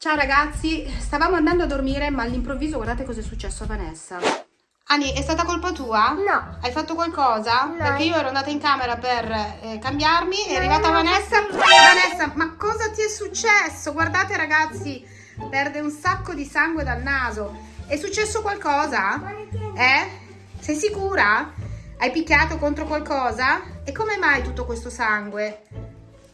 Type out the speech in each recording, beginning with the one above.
Ciao ragazzi, stavamo andando a dormire ma all'improvviso guardate cosa è successo a Vanessa. Ani, è stata colpa tua? No. Hai fatto qualcosa? No. Perché io ero andata in camera per eh, cambiarmi, è No, arrivata no, Vanessa. no. Vanessa, ma cosa ti è successo? Guardate ragazzi, perde un sacco di sangue dal naso. È successo qualcosa? Eh? Sei sicura? Hai picchiato contro qualcosa? E come mai tutto questo sangue?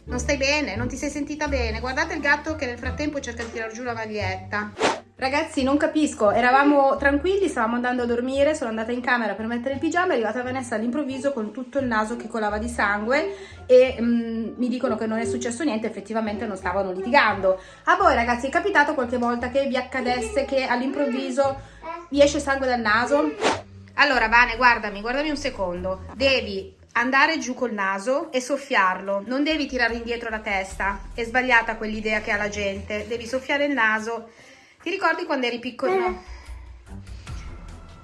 Non stai bene? Non ti sei sentita bene? Guardate il gatto che nel frattempo cerca di tirar giù la maglietta. Ragazzi, non capisco, eravamo tranquilli, stavamo andando a dormire, sono andata in camera per mettere il pigiama, è arrivata Vanessa all'improvviso con tutto il naso che colava di sangue e mm, mi dicono che non è successo niente, effettivamente non stavano litigando. A voi ragazzi è capitato qualche volta che vi accadesse che all'improvviso vi esce sangue dal naso? Allora Vane, guardami, guardami un secondo, devi andare giù col naso e soffiarlo, non devi tirare indietro la testa, è sbagliata quell'idea che ha la gente, devi soffiare il naso. Ti ricordi quando eri piccolina?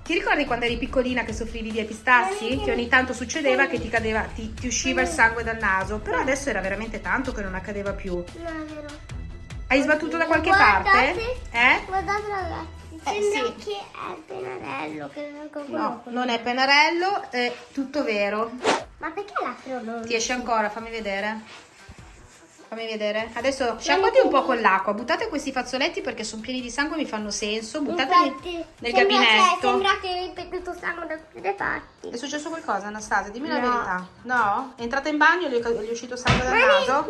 Ti ricordi quando eri piccolina che soffrivi di epistassi? Che ogni tanto succedeva che ti cadeva, ti, ti usciva il sangue dal naso, però adesso era veramente tanto che non accadeva più. No, è vero. Hai sbattuto da qualche Guardate. parte? Eh? Guardate ragazzi, Eh, sì. che è il pennarello che con No, non è pennarello, è tutto vero. Ma perché l'altro non? Ti esce ancora, fammi vedere. Fammi vedere. Adesso sciacquati un po' con l'acqua. Buttate questi fazzoletti perché sono pieni di sangue e mi fanno senso. Buttateli Infatti, nel sembra gabinetto. Che, sembra che hai ripetuto sangue da tutte le parti. È successo qualcosa, Anastasia? Dimmi la No. verità. No? È entrata in bagno e gli è gli è uscito sangue dal naso?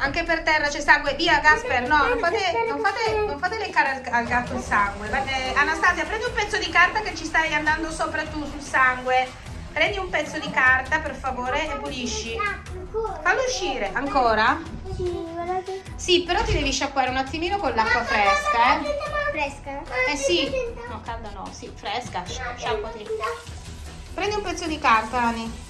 Anche per terra c'è sangue. Via, Gasper. No, non fate, non fate, non fate leccare al, al gatto il sangue. Eh, Anastasia, prendi un pezzo di carta che ci stai andando sopra tu sul sangue. Prendi un pezzo di carta, per favore, e pulisci. Fallo uscire. Ancora? Sì, però ti devi sciacquare un attimino con l'acqua fresca, eh. Fresca? Eh sì. No, calda no, sì, fresca. sci- Sciacquati. Prendi un pezzo di carta, Ani.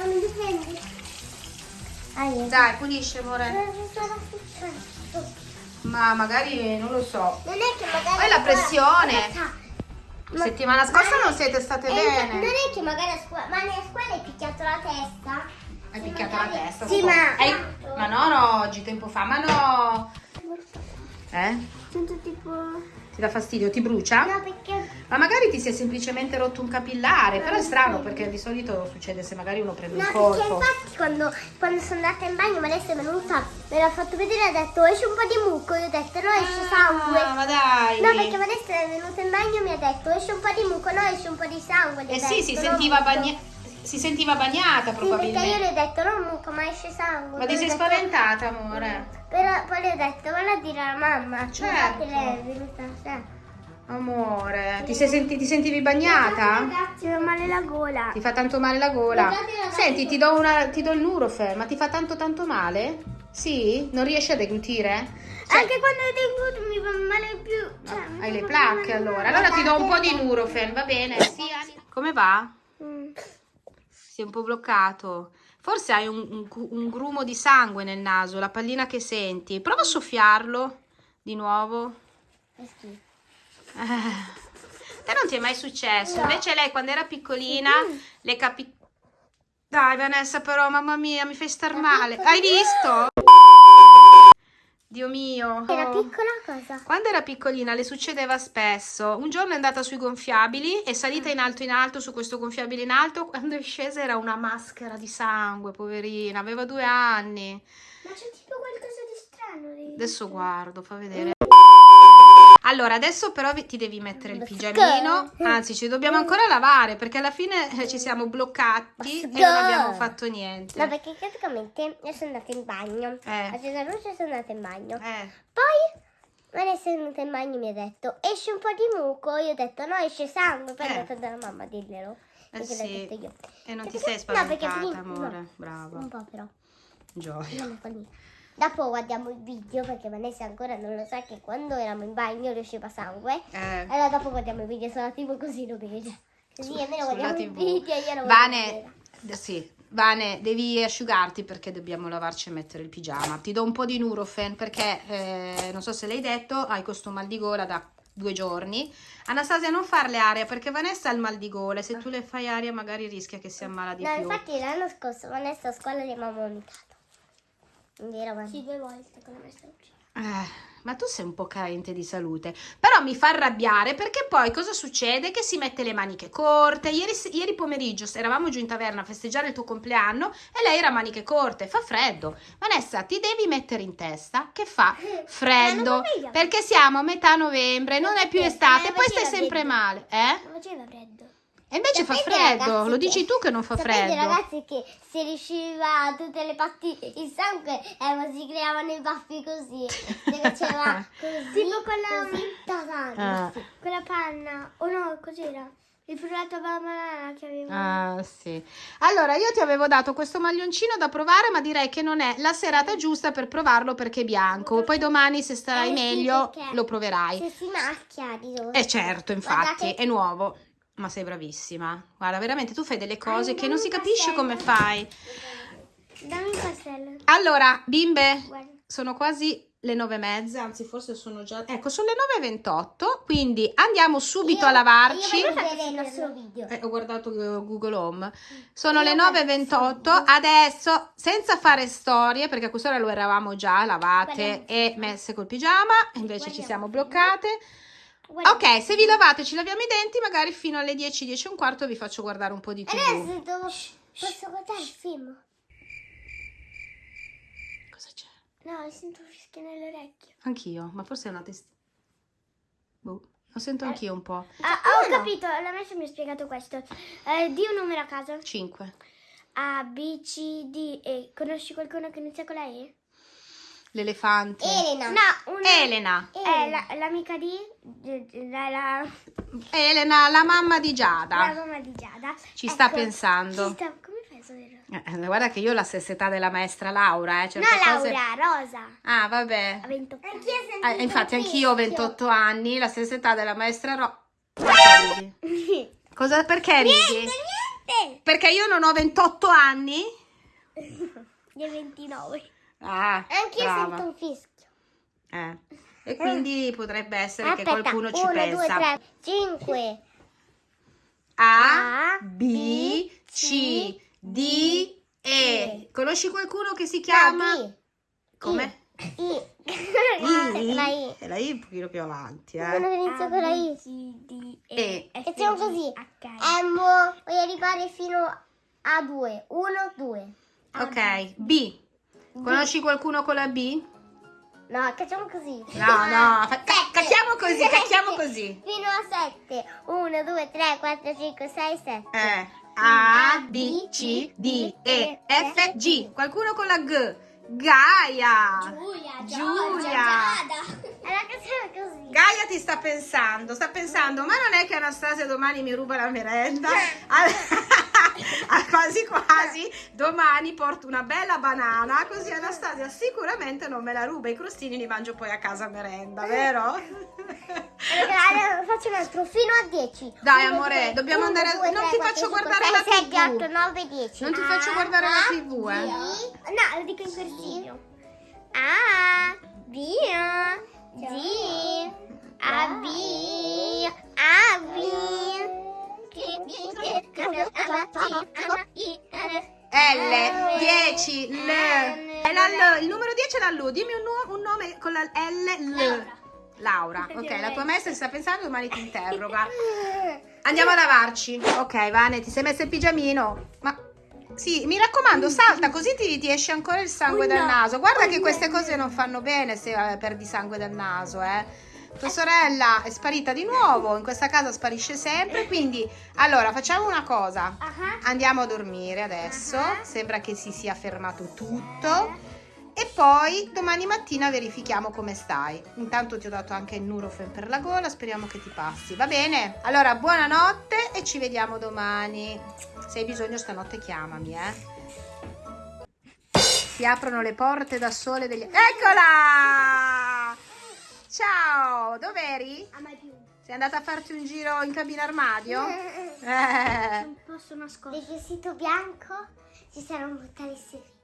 Ma mi difendi? Dai, pulisci, amore. Ma magari, non lo so. Non è che magari... Poi la pressione. La settimana scorsa non siete state eh, Non bene. è che magari a scuola... Ma nella scuola hai picchiato la testa? Hai picchiato la magari- testa. Sì, ma... Hai- Ma no, no, oggi, tempo fa. Ma no. Eh? Sento tipo... Ti dà fastidio? Ti brucia? No, perché... Ma magari ti si è semplicemente rotto un capillare. Però è strano perché di solito succede se magari uno prende No, un perché colpo. infatti quando, quando sono andata in bagno Vanessa è venuta, me l'ha fatto vedere e ha detto esce un po' di muco, io ho detto no esce sangue. Ah, ma dai. No, perché Vanessa è venuta in bagno e mi ha detto esce un po' di muco, no esce un po' di sangue. Eh sì, si detto, no, sentiva, muco. Si sentiva bagnata Sì, perché io probabilmente. le ho detto non muco, ma esce sangue. Ma ti sei detto- spaventata, amore? Però poi le ho detto valla a dire alla mamma. Certo. Lei è venuta, sì. Amore, ti, sei senti- ti sentivi bagnata? Ragazzi, mi fa male la gola. Ti fa tanto male la gola? Guardate, ragazzi. Senti, ti do, una, ti do il Nurofen, ma ti fa tanto tanto male? Sì? Non riesci a deglutire? Cioè, Anche quando tengo mi fa male più. Cioè, hai le placche allora. Allora ti do un po' di Nurofen, va bene? Sì? Come va? Mm. È un po' bloccato. Forse hai un, un un grumo di sangue nel naso, la pallina che senti. Prova a soffiarlo di nuovo. Che schifo. Eh, Te non ti è mai successo? No. Invece lei quando era piccolina le capi... Dai Vanessa però, mamma mia, mi fai star male. Hai visto? Dio mio. Era piccola cosa? Quando era piccolina le succedeva spesso. Un giorno è andata sui gonfiabili, è salita in alto in alto su questo gonfiabile in alto. Quando è scesa era una maschera di sangue, poverina. Aveva due anni. Ma c'è tipo qualcosa di strano lì. Adesso guardo, fa vedere. Allora, adesso però ti devi mettere il pigiamino. Anzi, ci dobbiamo ancora lavare perché alla fine eh, ci siamo bloccati e non abbiamo fatto niente. No, perché praticamente io sono andata in bagno. Eh. A Cesar Luce sono andata in bagno. Eh, Poi Vanessa è venuta in bagno e mi ha detto esce un po' di muco. Io ho detto no, esce sangue. Poi Eh. è andata dalla mamma a dirglielo. Eh sì. detto io. e non ti Perché- sei no, perché spaventata, prima- amore. no, Brava. Un po' però. Gioia. Dopo guardiamo il video perché Vanessa ancora non lo sa che quando eravamo in bagno riusciva sangue. Eh. Allora dopo guardiamo il video sulla TV così lo vede. Così almeno guardiamo il TV. video e io lo Vane, d- sì, Vane, devi asciugarti perché dobbiamo lavarci e mettere il pigiama. Ti do un po' di Nurofen perché, eh, non so se l'hai detto, hai questo mal di gola da due giorni. Anastasia, non farle aria perché Vanessa ha il mal di gola e se tu le fai aria magari rischia che si ammala di No, più. infatti l'anno scorso Vanessa a scuola gli abbiamo vomitato. Vero, ma... Sì, due volte con la maestra Lucia. Eh, ma tu sei un po' carente di salute. Però mi fa arrabbiare perché poi cosa succede? Che si mette le maniche corte. Ieri, ieri pomeriggio eravamo giù in taverna a festeggiare il tuo compleanno e lei era a maniche corte. Fa freddo. Vanessa, ti devi mettere in testa che fa freddo. Perché siamo a metà novembre, non è più estate, e poi stai sempre male. Eh? Non faceva freddo. E invece fa freddo, lo dici tu che non fa freddo. ragazzi che si riusciva tutte le parti il sangue eh, si creavano i baffi così. Si faceva così. tipo quella così, ah. quella panna. O oh no, cos'era? Il frullato alla banana che avevo. Ah, sì. Allora, io ti avevo dato questo maglioncino da provare, ma direi che non è la serata giusta per provarlo perché è bianco. Poi domani, se starai eh, meglio, sì, lo proverai. Se si macchia di rosso. Eh certo, infatti, Guardate. è nuovo. Ma sei bravissima. Guarda, veramente tu fai delle cose che non si capisce come fai. Dammi il pastello. Allora, bimbe, sono quasi le nove e mezza, anzi forse sono già... Ecco, sono le 9.28, quindi andiamo subito io, a lavarci. Io vedere il nostro video. Eh, ho guardato Google Home. Sono io le 9.28, adesso senza fare storie, perché a quest'ora lo eravamo già lavate e messe col pigiama, invece ci siamo bloccate. Ok, se vi lavate ci laviamo i denti, magari fino alle 10, 10 e un quarto vi faccio guardare un po' di tv. Adesso devo... posso guardare il film? Cosa c'è? No, sento fischio nell'orecchio. Anch'io, ma forse è una testa... Boh, lo sento anch'io un po'. Ah, ho no. capito, la messa mi ha spiegato questo. Eh, di un numero a caso. 5. A, B, C, D, E. Conosci qualcuno che inizia con la E? L'elefante. Elena. No, una... Elena. È l'amica di... La, la... Elena, la mamma di Giada. La mamma di Giada. Ci ecco, sta pensando. Ci sta... Come a sapere? Eh, guarda che io ho la stessa età della maestra Laura. Eh. no, Laura, Rosa. Ah, vabbè. Ha 28 anni. Eh, infatti anch'io ho 28 anni, la stessa età della maestra Rosa. Cosa, perché ridi? Niente, niente. Perché io non ho 28 anni? Di 29. Ah, Anche io sento un fischio. Eh. E quindi eh. potrebbe essere Aspetta, che qualcuno ci uno, pensa. 2, 3, 5. A, B, C, D, E. Conosci qualcuno che si chiama? No, Come? I. I. La I. E la I un pochino più avanti, eh. Uno che inizia con la I. C, D, E. E facciamo così. M, voglio arrivare fino a 2. 1, 2. Ok, B. Conosci qualcuno con la B? No, cacciamo così. No, no, cacchiamo così, cacchiamo così. Fino a 7. 1, 2, 3, 4, 5, 6, 7. Eh. A, B, C, D, E, F, G. Qualcuno con la G. Gaia. Giulia. Giulia. Allora cacciamo così. Gaia ti sta pensando, sta pensando, ma non è che Anastasia domani mi ruba la merenda? quasi quasi domani porto una bella banana così Anastasia sicuramente non me la ruba. I crostini li mangio poi a casa merenda vero? Allora, faccio un altro fino a 10 dai uno, amore due, dobbiamo uno, andare due, non ti 4, faccio 5, guardare 6, la 7, tv 8, 9, 10 non ti faccio guardare la tv eh. No lo dico in corsivo A B D A B A B L, 10, L. È la L. Il numero 10 è la L. Dimmi un, un nome con la L, L. Laura. Ok, la tua maestra sta pensando, domani ti interroga. Andiamo a lavarci. Ok, Vane, ti sei messa il pigiamino. Ma sì, mi raccomando, salta così ti, ti esce ancora il sangue dal naso. Guarda che queste cose non fanno bene se eh, perdi sangue dal naso, eh. Tua sorella è sparita di nuovo, in questa casa sparisce sempre, quindi allora facciamo una cosa, andiamo a dormire adesso, sembra che si sia fermato tutto e poi domani mattina verifichiamo come stai. Intanto ti ho dato anche il Nurofen per la gola, speriamo che ti passi, va bene? Allora buonanotte e ci vediamo domani. Se hai bisogno stanotte chiamami, eh. Si aprono le porte da sole degli... Eccola! Ciao, dov'eri? A mai più. Sei andata a farti un giro in cabina armadio? Eh. Non posso nascondere. Il vestito bianco ci sarà un portale segreto.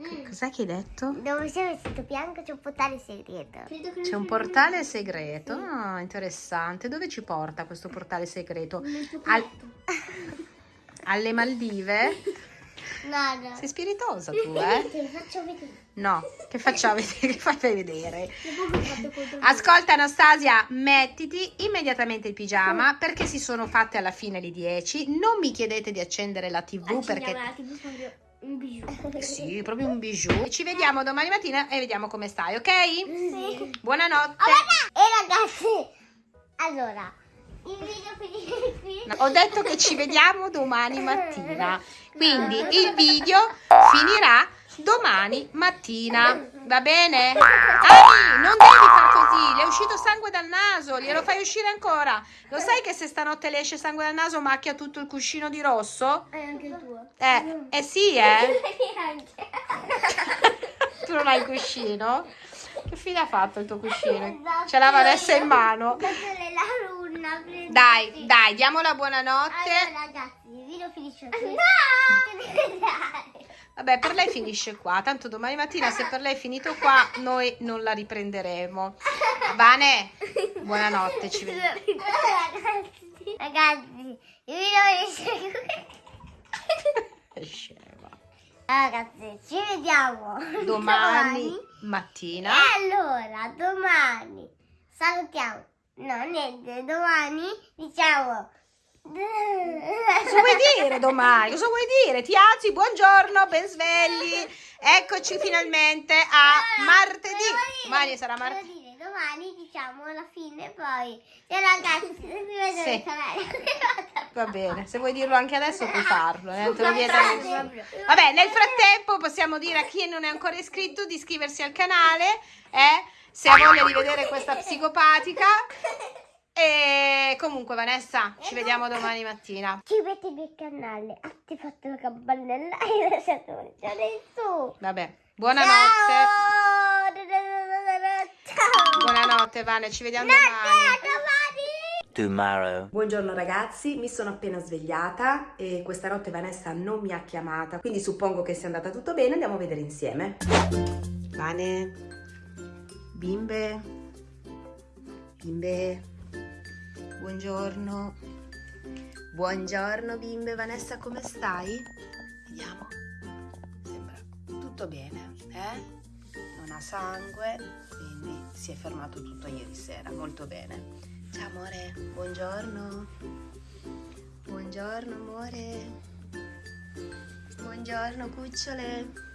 Mm. Cos'è che hai detto? Dove c'è il vestito bianco c'è un portale segreto. C'è un portale segreto? Ah, interessante. Dove ci porta questo portale segreto? Al... Alle Maldive? Nada. Sei spiritosa tu, eh? Lo faccio vedere. No, che facciamo vedere? Che fai vedere? Che Ascolta Anastasia, mettiti immediatamente il pigiama perché si sono fatte alla fine le 10. Non mi chiedete di accendere la TV perché la TV un bijou. sì, proprio un bijou. Ci vediamo domani mattina e vediamo come stai, ok? Sì. Buonanotte. E ragazzi, allora, il video finisce qui. No, Ho detto che ci vediamo domani mattina. Quindi il video finirà domani mattina. Va bene? Ani, non devi far così. Le è uscito sangue dal naso. Glielo fai uscire ancora. Lo sai che se stanotte le esce sangue dal naso macchia tutto il cuscino di rosso? E anche il tuo. Eh, eh sì, eh. Tu non hai il cuscino? Che fine ha fatto il tuo cuscino? Ce l'ha Vanessa in mano. Dai, dai, diamo la buonanotte. Allora ragazzi, il video finisce qui. No! Vabbè, per lei finisce qua. Tanto domani mattina, se per lei è finito qua, noi non la riprenderemo. Vane, buonanotte, ci vediamo. Ragazzi, ragazzi, il video finisce qui. Scema. Ragazzi, ci vediamo Domani mattina. E allora, domani salutiamo. No, niente, domani diciamo. Cosa vuoi dire domani? Cosa vuoi dire? Ti alzi, buongiorno, ben svegli. Eccoci finalmente a martedì. Domani sarà martedì. Domani diciamo alla fine poi. Ciao ragazzi, se vi vedo Sì. il canale. Va bene, se vuoi dirlo anche adesso puoi farlo, eh, te lo vieta. Vabbè, nel frattempo possiamo dire a chi non è ancora iscritto di iscriversi al canale, eh, se ha voglia di vedere questa psicopatica. E comunque Vanessa, ci vediamo domani mattina. Iscrivetevi al canale, attivate la campanella e lasciate un cuore su. Vabbè, buonanotte. Ciao! Buonanotte Vane, ci vediamo Notte, domani. domani! tomorrow. Buongiorno ragazzi, mi sono appena svegliata e questa notte Vanessa non mi ha chiamata, quindi suppongo che sia andata tutto bene, andiamo a vedere insieme. Vane, bimbe, bimbe, buongiorno, buongiorno bimbe, Vanessa come stai? Vediamo, sembra tutto bene, eh? Non ha sangue, si è fermato tutto ieri sera, molto bene. Ciao amore, buongiorno. Buongiorno amore. Buongiorno cucciole.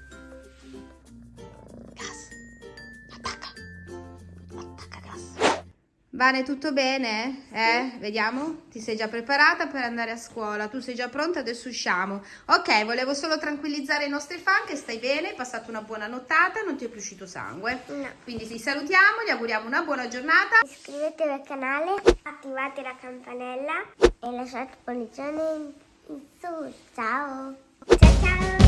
Vane, tutto bene? Eh? Vediamo? Ti sei già preparata per andare a scuola? Tu sei già pronta? Adesso usciamo. Ok, volevo solo tranquillizzare i nostri fan che stai bene, hai passato una buona nottata, non ti è più uscito sangue. No. Quindi ti salutiamo, gli auguriamo una buona giornata. Iscrivetevi al canale, attivate la campanella e lasciate pollice in, in su. Ciao! Ciao ciao!